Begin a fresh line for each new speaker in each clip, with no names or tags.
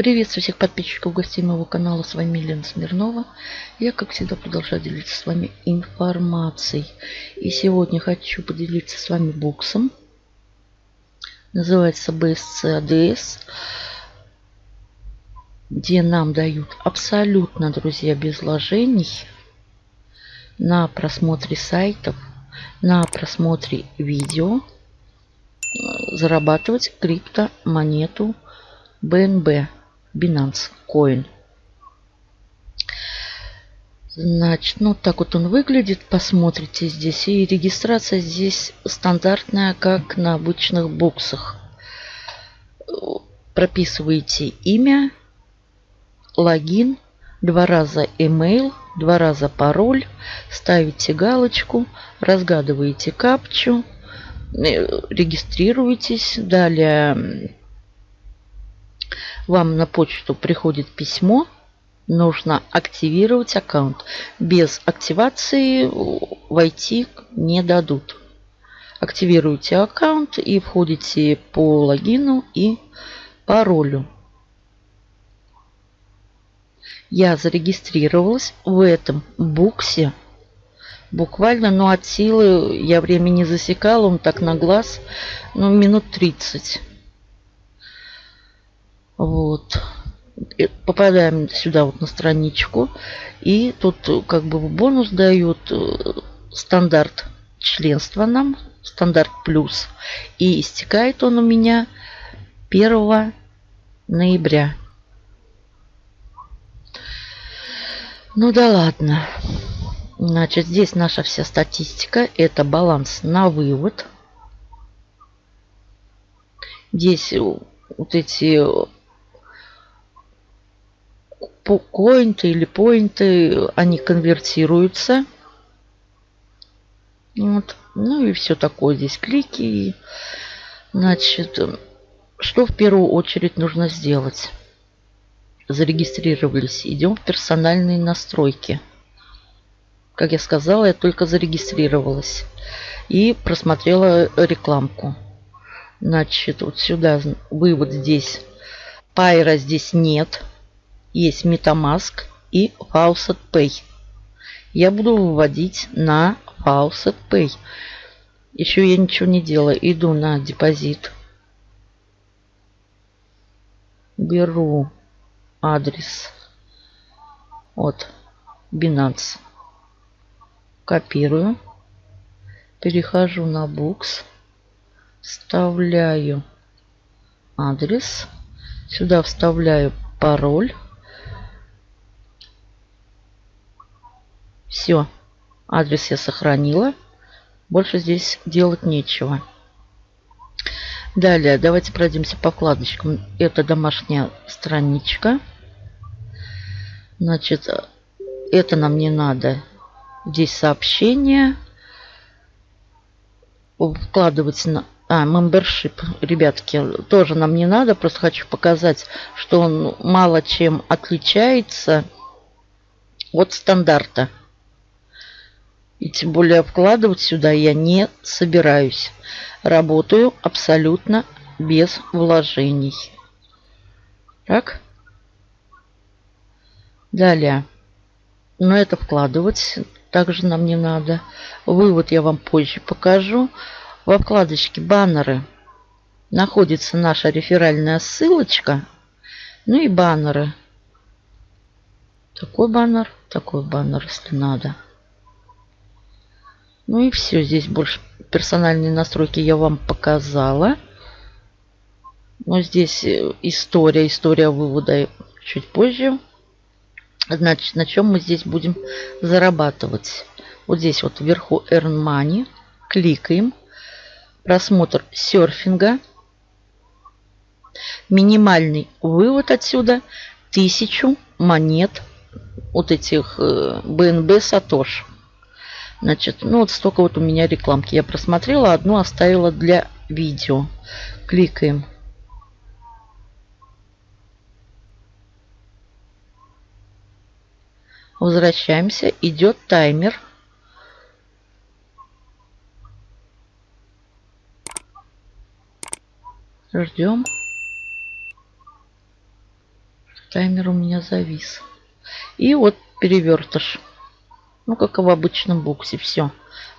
Приветствую всех подписчиков гостей моего канала. С вами Елена Смирнова. Я, как всегда, продолжаю делиться с вами информацией. И сегодня хочу поделиться с вами боксом. Называется BSC ADS. Где нам дают абсолютно, друзья, без вложений на просмотре сайтов, на просмотре видео зарабатывать криптомонету BNB. Binance Coin. Значит, ну так вот он выглядит. Посмотрите здесь. И регистрация здесь стандартная, как на обычных боксах. Прописываете имя, логин, два раза email, два раза пароль, ставите галочку, разгадываете капчу, э, регистрируетесь. Далее вам на почту приходит письмо, нужно активировать аккаунт. Без активации войти не дадут. Активируйте аккаунт и входите по логину и паролю. Я зарегистрировалась в этом буксе. Буквально, ну, от силы я время не засекала, он так на глаз, ну, минут 30. Вот. И попадаем сюда вот на страничку. И тут как бы бонус дают э, стандарт членства нам. Стандарт плюс. И истекает он у меня 1 ноября. Ну да ладно. Значит, здесь наша вся статистика. Это баланс на вывод. Здесь вот эти коинты или поинты, они конвертируются. Вот. Ну и все такое здесь клики. Значит, что в первую очередь нужно сделать? Зарегистрировались. Идем в персональные настройки. Как я сказала, я только зарегистрировалась. И просмотрела рекламку. Значит, вот сюда вывод здесь. Пайра здесь нет есть MetaMask и Faucet Pay. Я буду выводить на Faucet Pay. Еще я ничего не делаю. Иду на депозит. Беру адрес от Binance. Копирую. Перехожу на Books. Вставляю адрес. Сюда вставляю пароль. Все. Адрес я сохранила. Больше здесь делать нечего. Далее, давайте пройдемся по вкладочкам. Это домашняя страничка. Значит, это нам не надо. Здесь сообщение. Вкладывать на... А, membership, ребятки, тоже нам не надо. Просто хочу показать, что он мало чем отличается от стандарта. И тем более вкладывать сюда я не собираюсь. Работаю абсолютно без вложений. Так. Далее. Но это вкладывать также нам не надо. Вывод я вам позже покажу. Во вкладочке баннеры находится наша реферальная ссылочка. Ну и баннеры. Такой баннер, такой баннер, если надо. Ну и все. Здесь больше персональные настройки я вам показала. Но здесь э, история, история вывода чуть позже. Значит, на чем мы здесь будем зарабатывать? Вот здесь вот вверху Earn Money. Кликаем. Просмотр серфинга. Минимальный вывод отсюда 1000 монет вот этих э, Satoshi. Значит, ну вот столько вот у меня рекламки. Я просмотрела, одну оставила для видео. Кликаем. Возвращаемся. Идет таймер. Ждем. Таймер у меня завис. И вот перевертыш. Ну, как в обычном буксе. Все.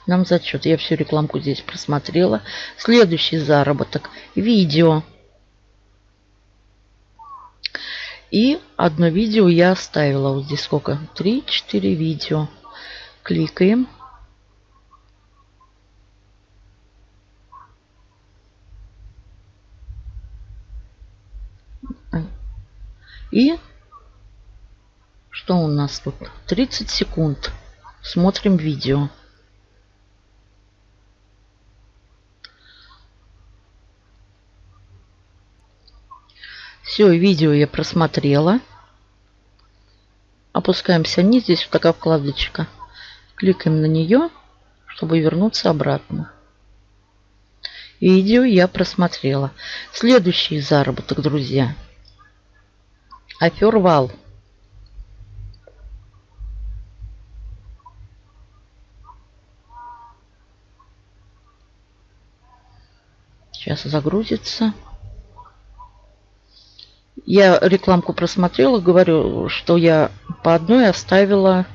Нам зачет. Я всю рекламку здесь просмотрела. Следующий заработок. Видео. И одно видео я оставила. Вот здесь сколько? 3-4 видео. Кликаем. И что у нас тут? 30 секунд. Смотрим видео. Все, видео я просмотрела. Опускаемся вниз. Здесь вот такая вкладочка. Кликаем на нее, чтобы вернуться обратно. Видео я просмотрела. Следующий заработок, друзья. Афервал. Сейчас загрузится. Я рекламку просмотрела, говорю, что я по одной оставила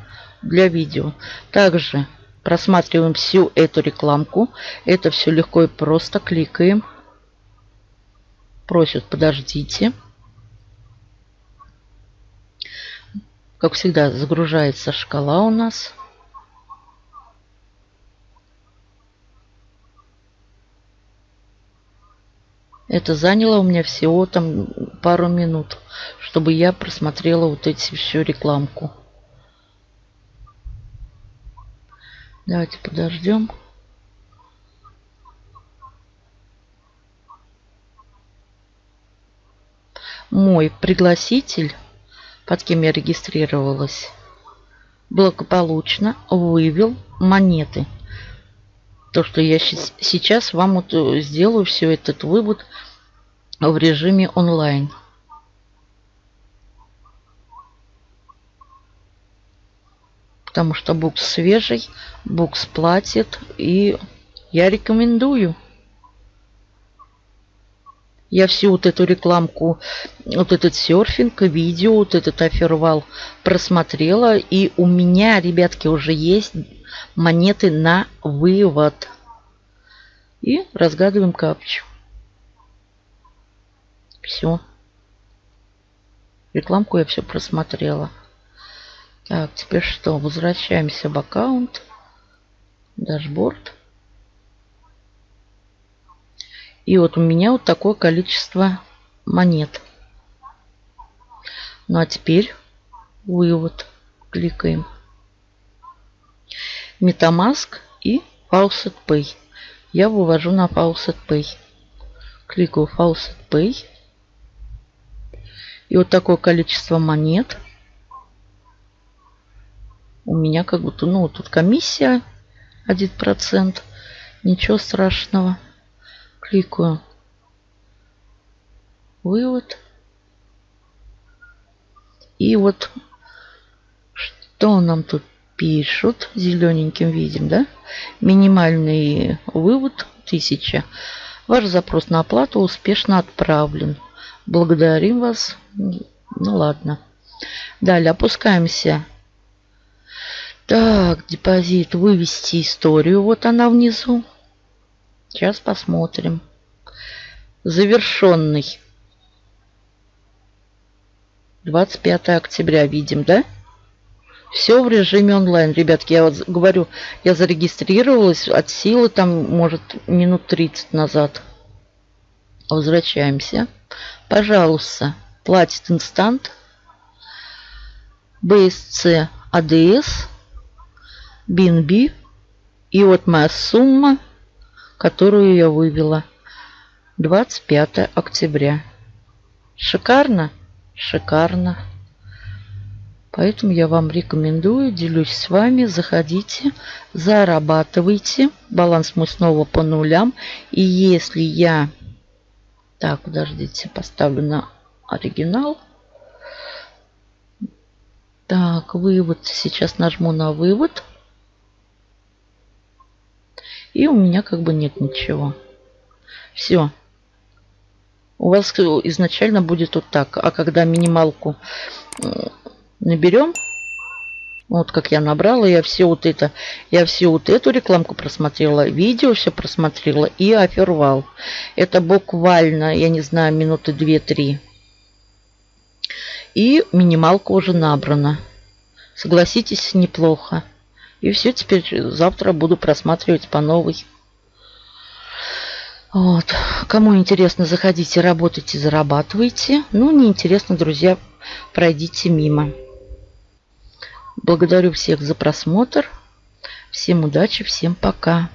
для видео. Также просматриваем всю эту рекламку. Это все легко и просто. Кликаем. Просят, подождите. Как всегда, загружается шкала у нас. Это заняло у меня всего там пару минут, чтобы я просмотрела вот эти всю рекламку. Давайте подождем. Мой пригласитель, под кем я регистрировалась, благополучно вывел монеты то, что я сейчас вам вот э, сделаю все этот вывод в режиме онлайн. Потому что букс свежий, букс платит и я рекомендую. Я всю вот эту рекламку, вот этот серфинг, видео, вот этот офервал просмотрела. И у меня, ребятки, уже есть монеты на вывод. И разгадываем капчу. Все. Рекламку я все просмотрела. Так, теперь что? Возвращаемся в аккаунт. Дашборд. И вот у меня вот такое количество монет. Ну а теперь вывод. Кликаем. Metamask и Faucet Pay. Я вывожу на Faucet Pay. Кликаю Faucet Pay. И вот такое количество монет. У меня как будто, ну, тут комиссия 1%. Ничего страшного. Кликаю. Вывод. И вот что нам тут пишут. Зелененьким видим, да? Минимальный вывод 1000. Ваш запрос на оплату успешно отправлен. Благодарим вас. Ну ладно. Далее опускаемся. Так, депозит. Вывести историю. Вот она внизу. Сейчас посмотрим. Завершенный. 25 октября видим, да? Все в режиме онлайн. Ребятки, я вот говорю, я зарегистрировалась от силы там, может, минут 30 назад. Возвращаемся. Пожалуйста, платит инстант. BSC ADS. BNB. И вот моя сумма, которую я вывела. 25 октября. Шикарно? Шикарно. Поэтому я вам рекомендую, делюсь с вами, заходите, зарабатывайте. Баланс мой снова по нулям. И если я... Так, подождите, поставлю на оригинал. Так, вывод. Сейчас нажму на вывод. И у меня как бы нет ничего. Все. У вас изначально будет вот так. А когда минималку наберем, вот как я набрала, я все вот это, я все вот эту рекламку просмотрела, видео все просмотрела и офервал. Это буквально, я не знаю, минуты 2-3. И минималка уже набрана. Согласитесь, неплохо. И все, теперь завтра буду просматривать по новой. Вот. Кому интересно, заходите, работайте, зарабатывайте. Ну, не интересно, друзья, пройдите мимо. Благодарю всех за просмотр. Всем удачи, всем пока.